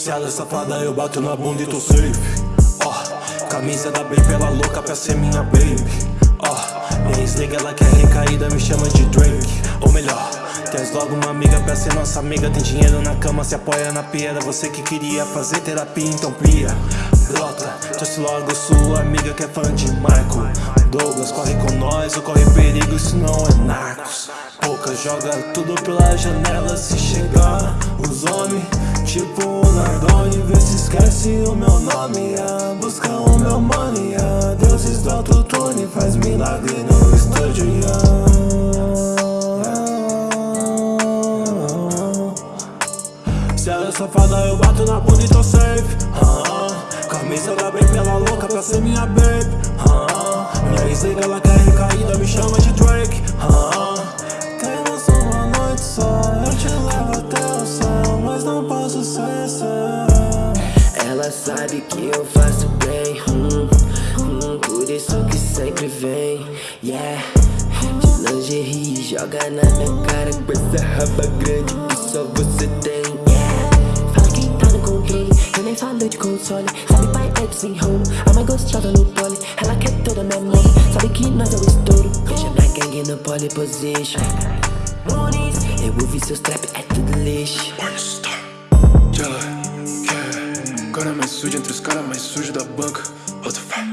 Se ela é safada eu bato na bunda e tô safe. Ó, oh, camisa da baby ela louca pra ser minha baby. Ó, oh, minha ex ela quer recaída me chama de Drake. Ou melhor, tens logo uma amiga pra ser nossa amiga. Tem dinheiro na cama, se apoia na piada. Você que queria fazer terapia, então plia Brota, trouxe logo sua amiga que é fã de Michael. Douglas, corre com nós ou corre perigo, isso não é narcos. Pouca joga tudo pela janela se chegar Os homens Tipo o Nardone, vê se esquece o meu nome yeah. Busca o meu money, yeah. deuses do autotune Faz milagre no estúdio, yeah. Se ela é safada eu bato na bunda e tô safe Camisa da baby, ela louca pra ser minha baby uh Minha ex ela quer recaída, me chama de Drake sabe que eu faço bem hum, hum, Por isso que sempre vem. Yeah De lingerie joga na minha cara Com essa raba grande que só você tem. Yeah Fala quem tá no controle Eu nem falo de console. Sabe pai é desenrolo A mais gostosa no pole. Ela quer toda minha mão Sabe que nós é o estouro. Deixa minha gangue no pole position. Eu ouvi seus trap, é tudo lixo Cara mais suja entre os caras mais sujos da banca. Fé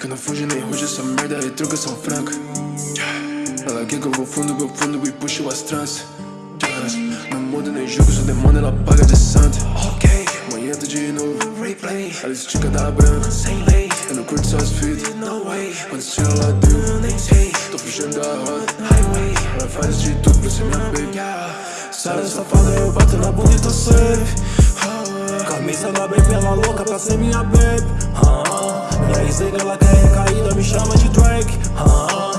Que não fuge nem ruge, essa merda é trocação franca Ela quer que eu vou fundo, vou fundo e puxo as trans Não muda nem jogo, sou demônio, ela paga de santo. Ok, amanhã tô de novo. Replay, ela estica da branca. Sem lei, eu não curto suas feet No way, quando estilo ela deu Nem sei, tô fugindo da roda Highway, ela faz de tudo pra ser minha baby. Sai safada, eu bato na bunda e tô safe Camisa da baby, ela louca pra ser minha baby. Minha ex ela quer recaída, me chama de Drake. Uh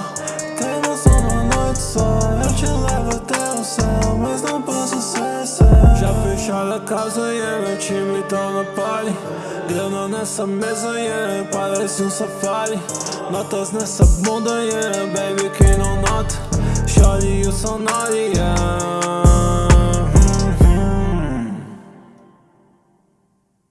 Temos uma noite só, eu te levo até o céu Mas não posso cessar Já fecharam a casa, yeah, meu time tá na pole. Grana nessa mesa, yeah, parece um safari. Notas nessa bunda, yeah, baby, quem não nota. Shorty, you so naughty, yeah